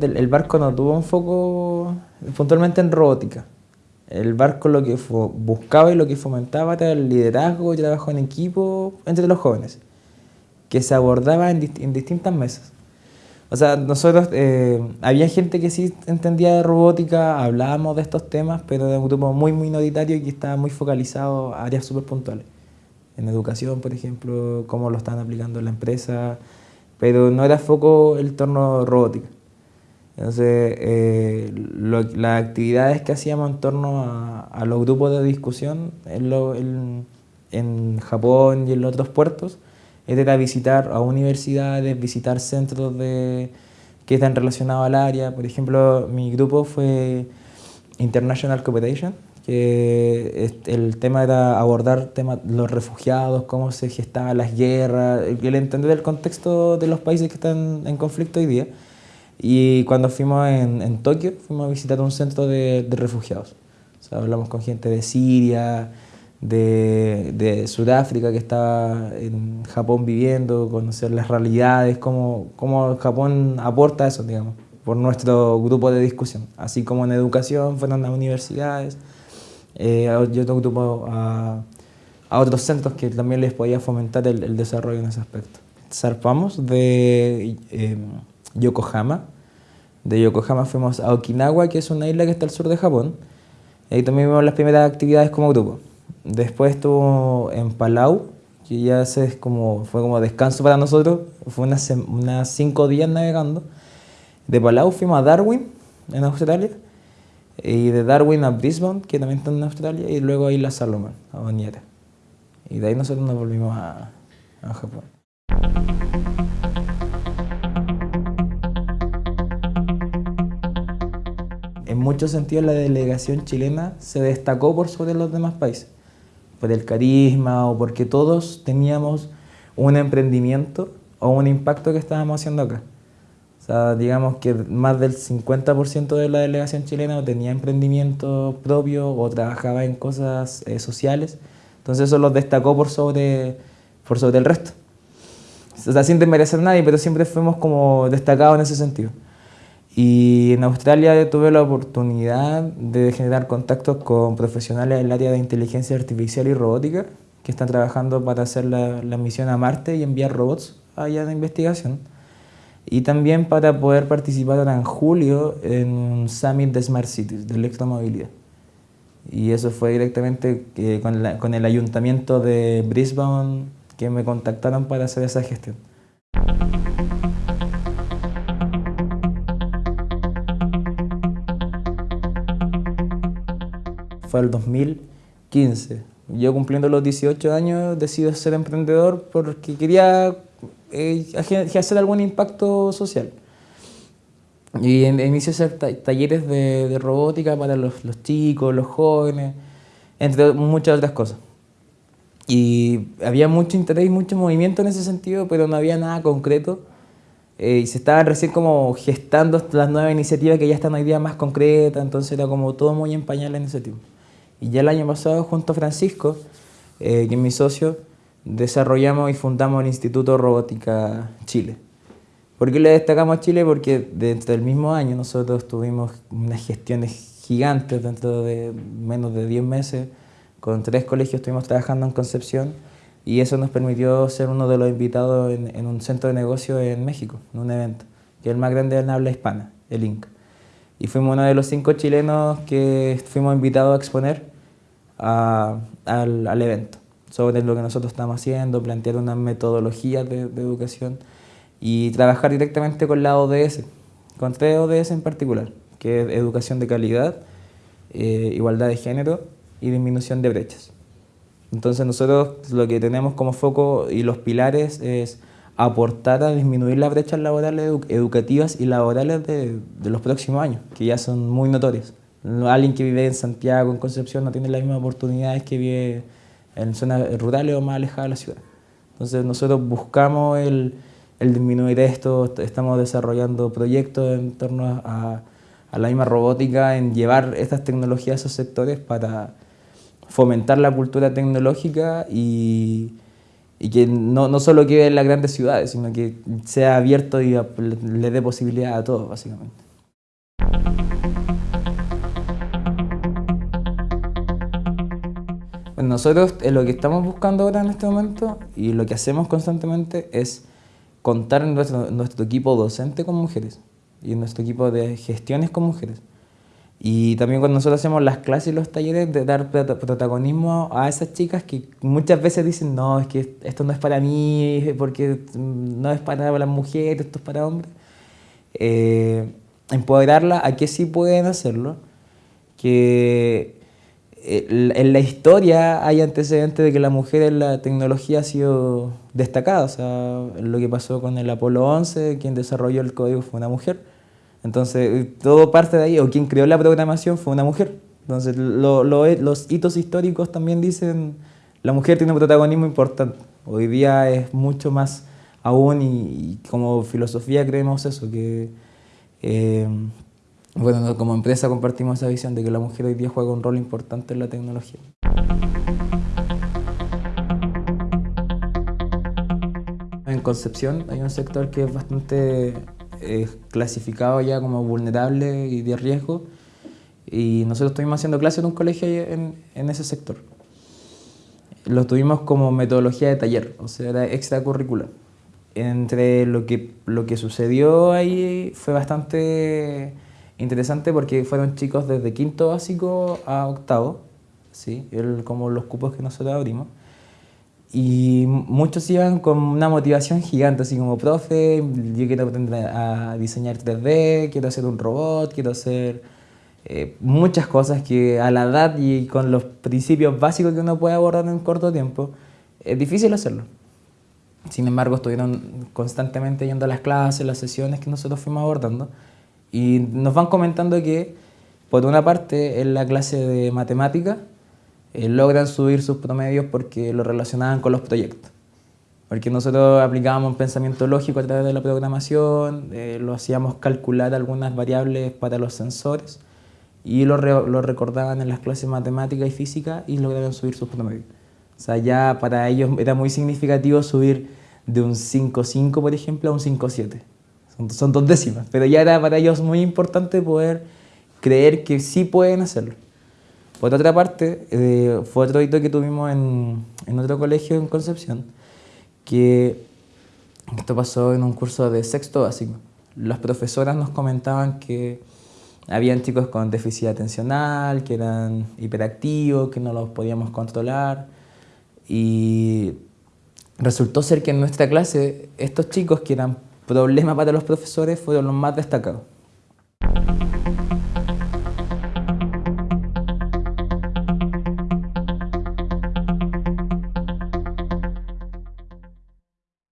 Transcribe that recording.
El barco no tuvo un foco puntualmente en robótica. El barco lo que buscaba y lo que fomentaba era el liderazgo y trabajo en equipo entre los jóvenes, que se abordaba en, distintas mesas. O sea, nosotros, eh, había gente que sí entendía de robótica, hablábamos de estos temas, pero de un grupo muy minoritario y que estaba muy focalizado a áreas súper puntuales. En educación, por ejemplo, cómo lo estaban aplicando en la empresa, pero no era foco el torno robótica. Entonces, eh, las actividades que hacíamos en torno a, los grupos de discusión en, en, Japón y en los otros puertos era visitar a universidades, visitar centros de, que están relacionados al área. Por ejemplo, mi grupo fue International Cooperation, que el tema era abordar tema, los refugiados, cómo se gestaban las guerras, el entender el contexto de los países que están en conflicto hoy día. Y cuando fuimos en, en Tokio, fuimos a visitar un centro de, de refugiados. O sea, hablamos con gente de Siria, de, de, Sudáfrica que estaba en Japón viviendo, conocer las realidades, cómo, cómo Japón aporta eso, digamos, por nuestro grupo de discusión. Así como en educación, fueron a universidades, eh, yo otro grupo a, a, otros centros que también les podía fomentar el, el desarrollo en ese aspecto. Zarpamos de... Eh, Yokohama. De Yokohama fuimos a Okinawa, que es una isla que está al sur de Japón. Ahí también vimos las primeras actividades como grupo. Después estuvo en Palau, que ya se como, fue como descanso para nosotros. Fue unas, unas cinco días navegando. De Palau fuimos a Darwin, en Australia. Y de Darwin a Brisbane, que también está en Australia. Y luego a Isla Salomón, a Boniera. Y de ahí nosotros nos volvimos a, a Japón. Muchos sentidos la delegación chilena se destacó por sobre los demás países, por el carisma o porque todos teníamos un emprendimiento o un impacto que estábamos haciendo acá. O sea, digamos que más del 50% de la delegación chilena tenía emprendimiento propio o trabajaba en cosas eh, sociales. Entonces eso los destacó por sobre, por sobre el resto. O sea, sin desmerecer a nadie, pero siempre fuimos como destacados en ese sentido. Y en Australia tuve la oportunidad de generar contactos con profesionales del área de inteligencia artificial y robótica que están trabajando para hacer la, misión a Marte y enviar robots allá de investigación. Y también para poder participar ahora en julio en un Summit de Smart Cities, de electromovilidad. Y eso fue directamente eh, con, con el ayuntamiento de Brisbane que me contactaron para hacer esa gestión. Fue el 2015. Yo cumpliendo los 18 años decido ser emprendedor porque quería eh, hacer algún impacto social. Y inicié a hacer talleres de, robótica para los, chicos, los jóvenes, entre muchas otras cosas. Y había mucho interés y mucho movimiento en ese sentido, pero no había nada concreto. Eh, y se estaban recién como gestando las nuevas iniciativas que ya están hoy día más concretas, entonces era como todo muy en pañal en ese tiempo. Y ya el año pasado, junto a Francisco, eh, que es mi socio, desarrollamos y fundamos el Instituto Robótica Chile. ¿Por qué le destacamos a Chile? Porque dentro del mismo año nosotros tuvimos unas gestiones gigantes dentro de menos de 10 meses. Con tres colegios estuvimos trabajando en Concepción y eso nos permitió ser uno de los invitados en, un centro de negocio en México, en un evento, que es el más grande en habla hispana, el INC y fuimos uno de los cinco chilenos que fuimos invitados a exponer al, evento sobre lo que nosotros estamos haciendo, plantear una metodología de, educación y trabajar directamente con la ODS, con tres ODS en particular, que es educación de calidad, eh, igualdad de género y disminución de brechas. Entonces nosotros lo que tenemos como foco y los pilares es aportar a disminuir las brechas laborales educativas y laborales de, de, los próximos años, que ya son muy notorias. Alguien que vive en Santiago, en Concepción, no tiene las mismas oportunidades que vive en zonas rurales o más alejadas de la ciudad. Entonces nosotros buscamos el, el disminuir esto, estamos desarrollando proyectos en torno a, a la misma robótica, en llevar estas tecnologías a esos sectores para fomentar la cultura tecnológica y y que no, no solo quede en las grandes ciudades, sino que sea abierto y le dé posibilidad a todos, básicamente. Nosotros eh, lo que estamos buscando ahora en este momento y lo que hacemos constantemente es contar nuestro, nuestro equipo docente con mujeres y nuestro equipo de gestiones con mujeres. Y también cuando nosotros hacemos las clases y los talleres, de dar protagonismo a esas chicas que muchas veces dicen, no, es que esto no es para mí, porque no es para las mujeres, esto es para hombres. Eh, empoderarla a que sí pueden hacerlo, que eh, en la historia hay antecedentes de que la mujer en la tecnología ha sido destacada, o sea, lo que pasó con el Apolo 11, quien desarrolló el código fue una mujer entonces, todo parte de ahí, o quien creó la programación fue una mujer. Entonces, los hitos históricos también dicen, la mujer tiene un protagonismo importante. Hoy día es mucho más aún y, como filosofía creemos eso, que eh, bueno, como empresa compartimos esa visión de que la mujer hoy día juega un rol importante en la tecnología. En Concepción hay un sector que es bastante es clasificado ya como vulnerable y de riesgo y nosotros estuvimos haciendo clases en un colegio en, en, ese sector. Lo tuvimos como metodología de taller, o sea, era extracurricular. Entre lo que, lo que sucedió ahí fue bastante interesante porque fueron chicos desde quinto básico a octavo, ¿sí? El, como los cupos que nosotros abrimos. Y muchos iban con una motivación gigante, así como, profe, yo quiero aprender a diseñar 3D, quiero hacer un robot, quiero hacer eh, muchas cosas que a la edad y con los principios básicos que uno puede abordar en un corto tiempo, es difícil hacerlo. Sin embargo, estuvieron constantemente yendo a las clases, las sesiones que nosotros fuimos abordando, y nos van comentando que, por una parte, en la clase de matemática, eh, logran subir sus promedios porque lo relacionaban con los proyectos. Porque nosotros aplicábamos un pensamiento lógico a través de la programación, eh, lo hacíamos calcular algunas variables para los sensores y lo, recordaban en las clases matemáticas y física y lograron subir sus promedios. O sea, ya para ellos era muy significativo subir de un 5.5, por ejemplo, a un 5.7. Son, son dos décimas, pero ya era para ellos muy importante poder creer que sí pueden hacerlo. Por otra parte, eh, fue otro hito que tuvimos en, otro colegio en Concepción, que esto pasó en un curso de sexto básico. Las profesoras nos comentaban que habían chicos con déficit atencional, que eran hiperactivos, que no los podíamos controlar. Y resultó ser que en nuestra clase estos chicos que eran problema para los profesores fueron los más destacados.